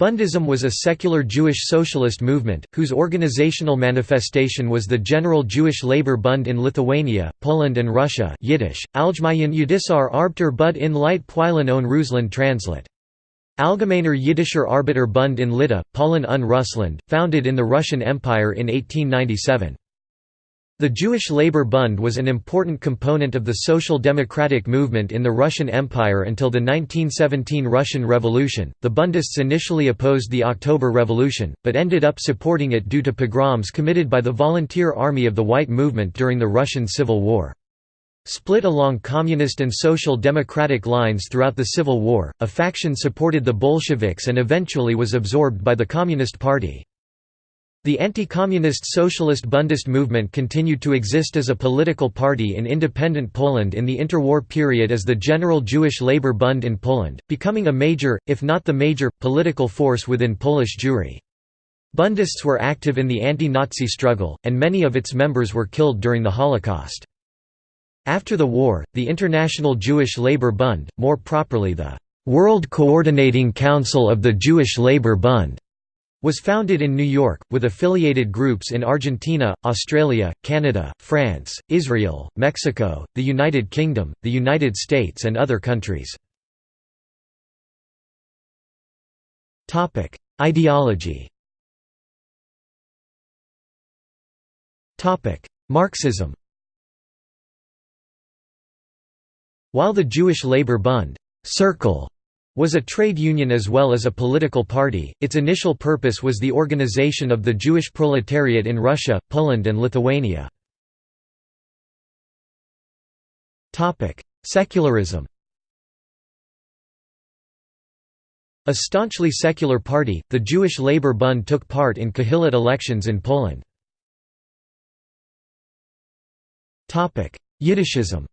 Bundism was a secular Jewish socialist movement, whose organizational manifestation was the General Jewish Labor Bund in Lithuania, Poland and Russia Yiddish, Allgemein Judisar Arbeiter Bud in Light Pwylan on Rusland translate. Allgemeiner Jiddischer Arbeiterbund in Lita, Polen und Russland, founded in the Russian Empire in 1897. The Jewish Labor Bund was an important component of the social democratic movement in the Russian Empire until the 1917 Russian Revolution. The Bundists initially opposed the October Revolution, but ended up supporting it due to pogroms committed by the Volunteer Army of the White Movement during the Russian Civil War. Split along communist and social democratic lines throughout the Civil War, a faction supported the Bolsheviks and eventually was absorbed by the Communist Party. The anti-communist socialist Bundist movement continued to exist as a political party in independent Poland in the interwar period as the General Jewish Labour Bund in Poland, becoming a major, if not the major, political force within Polish Jewry. Bundists were active in the anti-Nazi struggle, and many of its members were killed during the Holocaust. After the war, the International Jewish Labour Bund, more properly the World Coordinating Council of the Jewish Labour Bund, was founded in New York, with affiliated groups in Argentina, Australia, Canada, France, Israel, Mexico, the United Kingdom, the United States and other countries. Ideology Marxism While the Jewish Labour Bund circle was a trade union as well as a political party. Its initial purpose was the organization of the Jewish proletariat in Russia, Poland, and Lithuania. Topic: Secularism. A staunchly secular party, the Jewish Labour Bund took part in Kahilot elections in Poland. Yiddishism.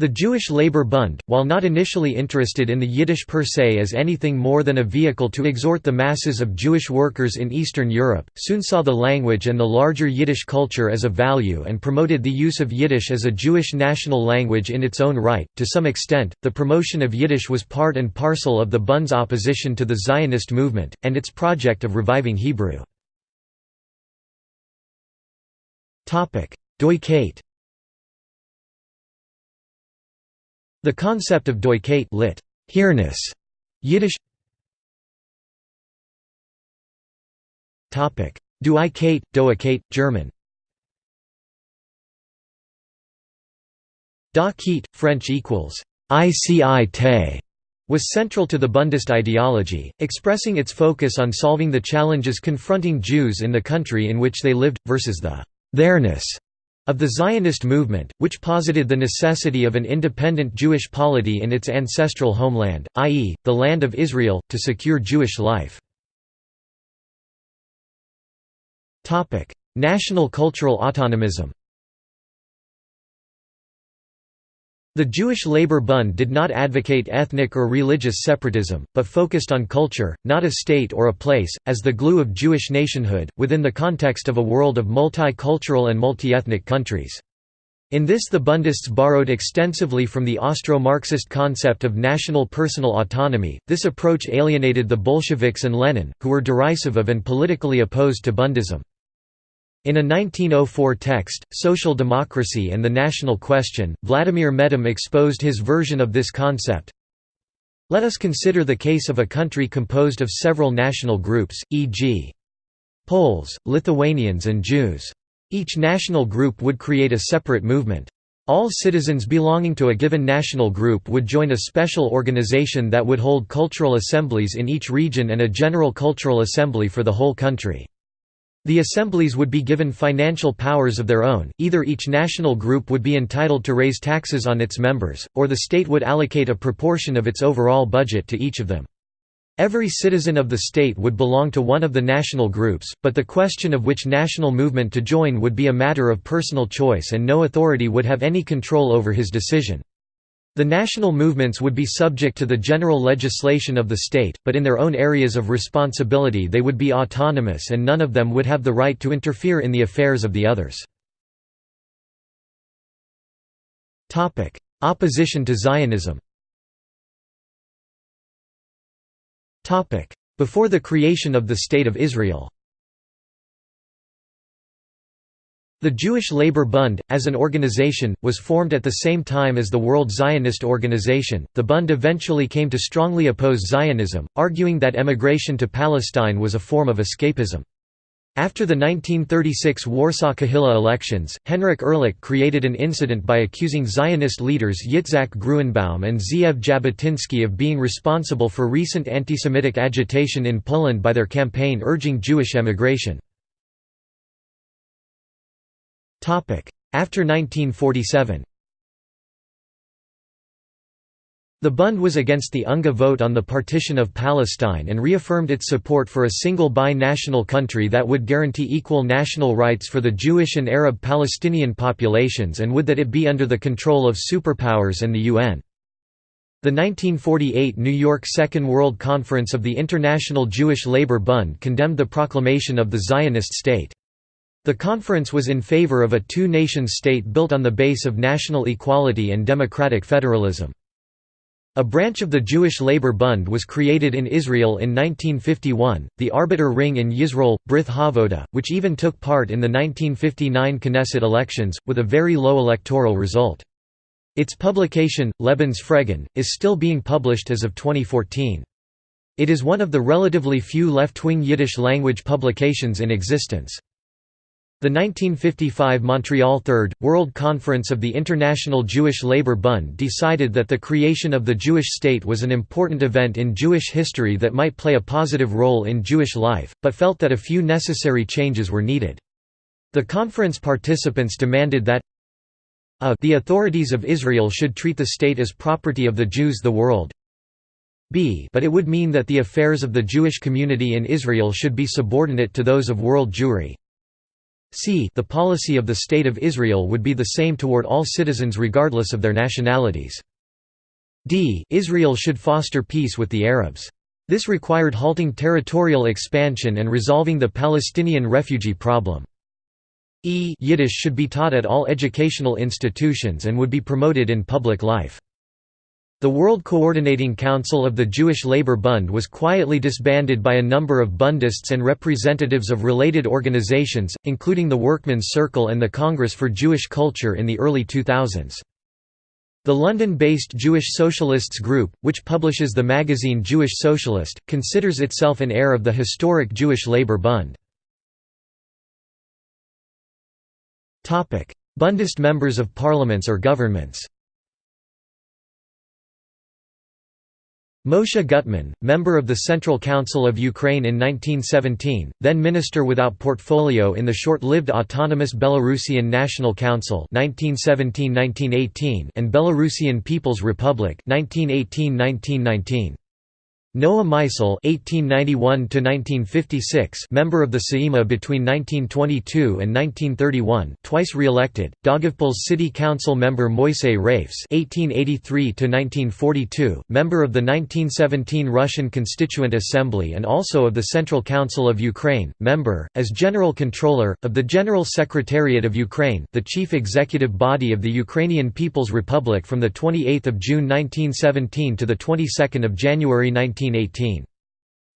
The Jewish Labour Bund, while not initially interested in the Yiddish per se as anything more than a vehicle to exhort the masses of Jewish workers in Eastern Europe, soon saw the language and the larger Yiddish culture as a value and promoted the use of Yiddish as a Jewish national language in its own right. To some extent, the promotion of Yiddish was part and parcel of the Bund's opposition to the Zionist movement, and its project of reviving Hebrew. Doikayt The concept of Doikayt lit. Here-ness, Yiddish Topic: Duikate, Doakate, German. Da French equals ICI was central to the Bundist ideology, expressing its focus on solving the challenges confronting Jews in the country in which they lived, versus the theirs of the Zionist movement, which posited the necessity of an independent Jewish polity in its ancestral homeland, i.e., the Land of Israel, to secure Jewish life. National cultural autonomism The Jewish Labor Bund did not advocate ethnic or religious separatism, but focused on culture, not a state or a place, as the glue of Jewish nationhood, within the context of a world of multicultural and multi-ethnic countries. In this the Bundists borrowed extensively from the Austro-Marxist concept of national personal autonomy. This approach alienated the Bolsheviks and Lenin, who were derisive of and politically opposed to Bundism. In a 1904 text, Social Democracy and the National Question, Vladimir Medem exposed his version of this concept. Let us consider the case of a country composed of several national groups, e.g. Poles, Lithuanians and Jews. Each national group would create a separate movement. All citizens belonging to a given national group would join a special organization that would hold cultural assemblies in each region and a general cultural assembly for the whole country. The assemblies would be given financial powers of their own, either each national group would be entitled to raise taxes on its members, or the state would allocate a proportion of its overall budget to each of them. Every citizen of the state would belong to one of the national groups, but the question of which national movement to join would be a matter of personal choice and no authority would have any control over his decision. The national movements would be subject to the general legislation of the state, but in their own areas of responsibility they would be autonomous and none of them would have the right to interfere in the affairs of the others. Opposition to Zionism Before the creation of the State of Israel The Jewish Labour Bund, as an organization, was formed at the same time as the World Zionist Organization. The Bund eventually came to strongly oppose Zionism, arguing that emigration to Palestine was a form of escapism. After the 1936 Warsaw Kahila elections, Henryk Erlich created an incident by accusing Zionist leaders Yitzhak Gruenbaum and Zeev Jabotinsky of being responsible for recent anti-Semitic agitation in Poland by their campaign urging Jewish emigration. After 1947 The Bund was against the UNGA vote on the partition of Palestine and reaffirmed its support for a single bi-national country that would guarantee equal national rights for the Jewish and Arab Palestinian populations and would that it be under the control of superpowers and the UN. The 1948 New York Second World Conference of the International Jewish Labour Bund condemned the proclamation of the Zionist state. The conference was in favor of a two-nation state built on the base of national equality and democratic federalism. A branch of the Jewish Labour Bund was created in Israel in 1951, the Arbeter Ring in Yisroel, Brith Havoda, which even took part in the 1959 Knesset elections, with a very low electoral result. Its publication, Lebens Fregen, is still being published as of 2014. It is one of the relatively few left-wing Yiddish-language publications in existence. The 1955 Montreal Third, World Conference of the International Jewish Labour Bund decided that the creation of the Jewish state was an important event in Jewish history that might play a positive role in Jewish life, but felt that a few necessary changes were needed. The conference participants demanded that a the authorities of Israel should treat the state as property of the Jews the world b but it would mean that the affairs of the Jewish community in Israel should be subordinate to those of world Jewry c the policy of the State of Israel would be the same toward all citizens regardless of their nationalities. d Israel should foster peace with the Arabs. This required halting territorial expansion and resolving the Palestinian refugee problem. E Yiddish should be taught at all educational institutions and would be promoted in public life. The World Coordinating Council of the Jewish Labour Bund was quietly disbanded by a number of Bundists and representatives of related organizations, including the Workmen's Circle and the Congress for Jewish Culture in the early 2000s. The London-based Jewish Socialists Group, which publishes the magazine Jewish Socialist, considers itself an heir of the historic Jewish Labour Bund. Bundist members of parliaments or governments Moshe Gutman, member of the Central Council of Ukraine in 1917, then minister without portfolio in the short-lived autonomous Belarusian National Council 1917–1918 and Belarusian People's Republic 1918–1919. Noah Meisel (1891–1956), member of the Saeima between 1922 and 1931, twice re-elected. Daugavpils City Council member Moisey Rafes (1883–1942), member of the 1917 Russian Constituent Assembly and also of the Central Council of Ukraine, member, as General Controller, of the General Secretariat of Ukraine, the chief executive body of the Ukrainian People's Republic from the 28th of June 1917 to the 22nd of January 19. 1918.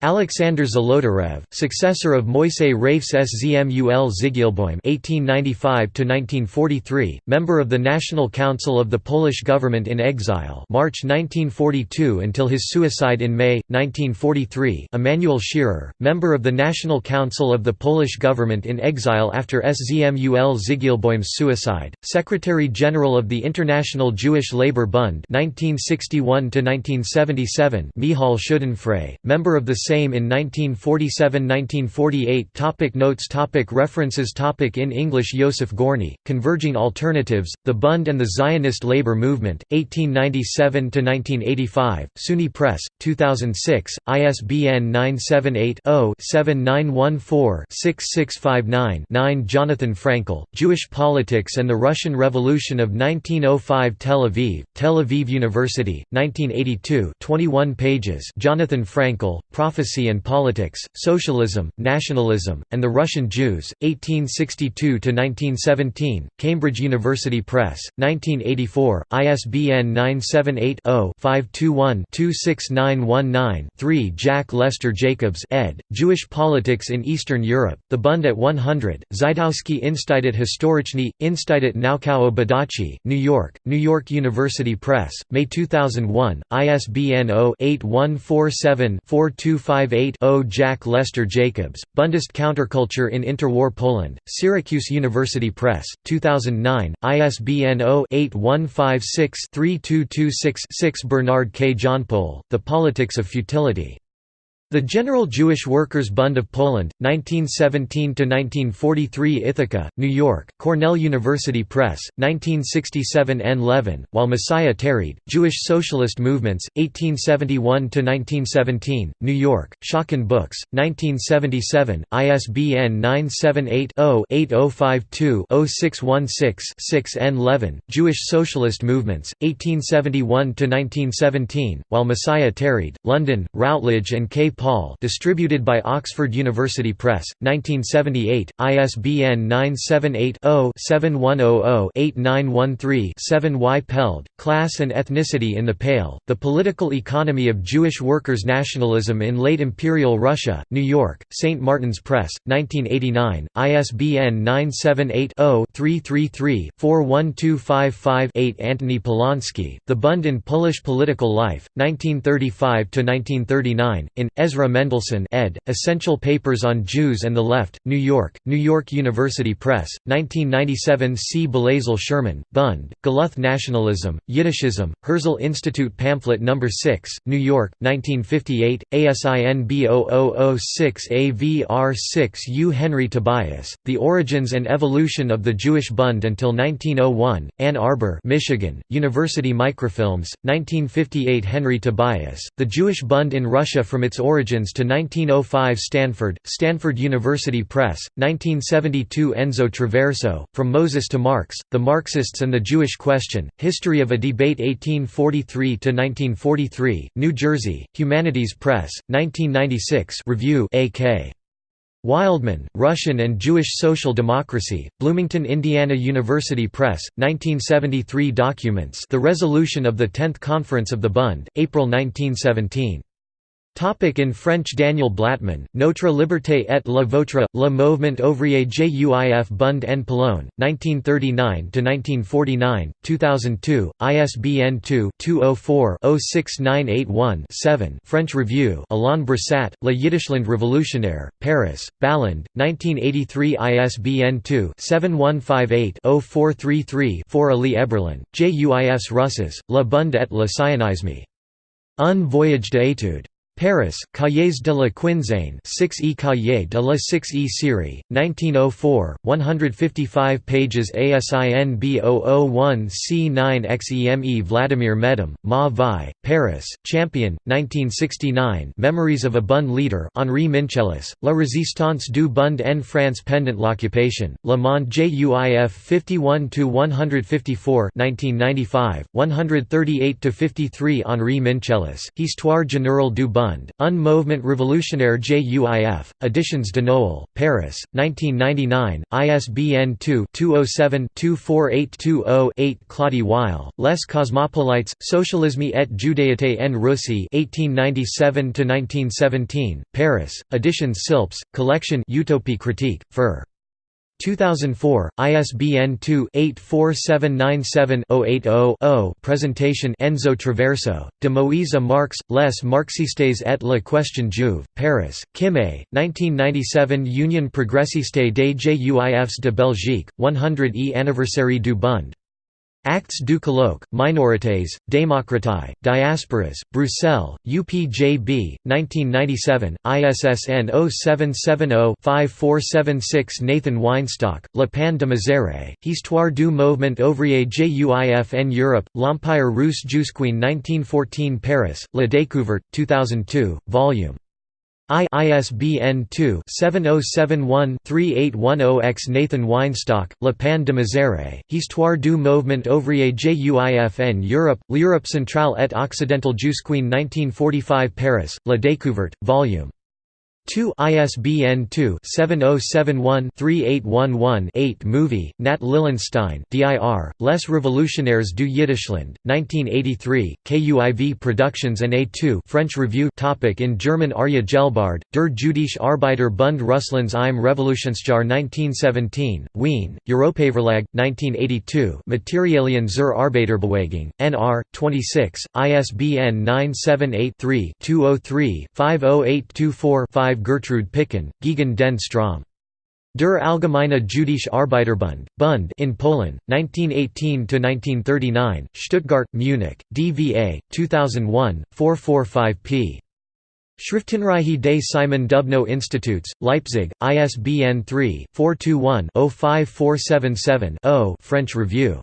Alexander Zolotarev, successor of Moisey Rafes Szmul Zygielbojm (1895–1943), member of the National Council of the Polish Government in Exile, March 1942 until his suicide in May 1943. Emanuel Scherer, member of the National Council of the Polish Government in Exile after Szmul Zygielbojm's suicide, Secretary General of the International Jewish Labour Bund (1961–1977). Michal Schudenfrei, member of the same in 1947–1948 Topic Notes Topic References Topic In English Yosef Gorny, Converging Alternatives, The Bund and the Zionist Labor Movement, 1897–1985, SUNY Press, 2006, ISBN 978-0-7914-6659-9 Jonathan Frankel, Jewish Politics and the Russian Revolution of 1905 Tel Aviv, Tel Aviv University, 1982 21 pages Jonathan Frankel, Prophecy And Politics, Socialism, Nationalism, and the Russian Jews, 1862–1917, Cambridge University Press, 1984, ISBN 978-0-521-26919-3 Jack Lester Jacobs ed., Jewish Politics in Eastern Europe, The Bund at 100, Żydowski Institut Historyczny, Institut Naukowo Badawczy, New York, New York University Press, May 2001, ISBN 0-8147-4258-0 Jack Lester Jacobs, Bundist Counterculture in Interwar Poland, Syracuse University Press, 2009, ISBN 0-8156-3226-6 Bernard K. Johnpole, The Politics of Futility. The General Jewish Workers' Bund of Poland, 1917–1943 Ithaca, New York, Cornell University Press, 1967 N. Levin, While Messiah Tarried, Jewish Socialist Movements, 1871–1917, New York, Schocken Books, 1977, ISBN 978-0-8052-0616-6 N. Oh oh oh Levin, Jewish Socialist Movements, 1871–1917, While Messiah Tarried, London, Routledge and K. Paul distributed by Oxford University Press, 1978, ISBN 978-0-7100-8913-7 Y. Peled, Class and Ethnicity in the Pale, The Political Economy of Jewish Workers' Nationalism in Late Imperial Russia, New York, St. Martin's Press, 1989, ISBN 978-0-333-41255-8 Antony Polonsky, The Bund in Polish Political Life, 1935–1939, in, Ezra Mendelsohn ed., Essential Papers on Jews and the Left, New York, New York University Press, 1997 C. Bezalel Sherman, Bund, Galuth Nationalism, Yiddishism, Herzl Institute Pamphlet No. 6, New York, 1958, ASIN B0006AVR6 U. Henry Tobias, The Origins and Evolution of the Jewish Bund until 1901, Ann Arbor Michigan, University Microfilms, 1958 Henry Tobias, The Jewish Bund in Russia from its origins origins to 1905 Stanford, Stanford University Press, 1972 Enzo Traverso, From Moses to Marx, The Marxists and the Jewish Question, History of a Debate 1843–1943, New Jersey, Humanities Press, 1996 Review A.K. Wildman, Russian and Jewish Social Democracy, Bloomington, Indiana University Press, 1973 Documents The Resolution of the Tenth Conference of the Bund, April 1917. Topic in French Daniel Blatman, Notre Liberté et la Vôtre, Le Mouvement Ouvrier Juif Bund en Pologne, 1939–1949, 2002, ISBN 2-204-06981-7 French Review Alain Brossat, Le Yiddishland Révolutionnaire, Paris, Balland, 1983 ISBN 2-7158-0433-4 Ali Eberlin, Juifs Russes, Le Bund et le Sionisme. Un voyage d'étude. Paris, Cahiers de la Quinzaine 6e Cahiers de la 6e série, 1904, 155 pages ASIN B001C9XEME Vladimir Medem, Ma Vi, Paris, Champion, 1969 Memories of a Bund Leader Henri Minczeles, La Résistance du Bund en France pendant l'occupation, Le Monde JUIF 51–154 1995, 138–53 Henri Minczeles, Histoire générale du Bund Bund, Un Mouvement Révolutionnaire JUIF, Editions de Noël, Paris, 1999, ISBN 2-207-24820-8 Claudie Weil, Les Cosmopolites, Socialisme et Judaïté en Russie 1897–1917, Paris, Editions Silps, Collection Utopie critique, Fur. 2004, ISBN 2-84797-080-0 Presentation Enzo Traverso, de Moïse Marx, Les Marxistes et la question juive, Paris, Kimé, 1997 Union Progressiste des Juifs de Belgique, 100e Anniversaire du Bund Actes du colloque, Minorités, Démocratie, Diasporas, Bruxelles, UPJB, 1997, ISSN 0770-5476 Nathan Weinstock, Le Pan de Misère, Histoire du mouvement ouvrier JUIF en Europe, L'Empire russe jusqu'en 1914 Paris, La Découverte, 2002, Vol. I ISBN 2-7071-3810-X Nathan Weinstock, Le Pan de Misère, Histoire du mouvement ouvrier JUIF en Europe, L'Europe centrale et occidentale jusqu'en 1945 Paris, La Découverte, Vol. 2 ISBN 2-7071-3811-8 Movie, Nat Lilenstein DIR, Les Revolutionnaires du Yiddishland, 1983, KUIV Productions and A2 French Review topic In German Arya Gelbard, Der Jüdische Arbeiterbund Russlands im Revolutionsjahr 1917, Wien, Europaverlag, 1982 Materialien zur Arbeiterbewegung, NR, 26, ISBN 978 3 203 50824 5 Gertrude Pickhan, Gegen den Strom. Der Allgemeine Jüdische Arbeiterbund, Bund in Poland, 1918–1939, Stuttgart, Munich, DVA, 2001, 445 p. Schriftenreihe des Simon Dubnow Institutes, Leipzig, ISBN 3-421-05477-0 French Review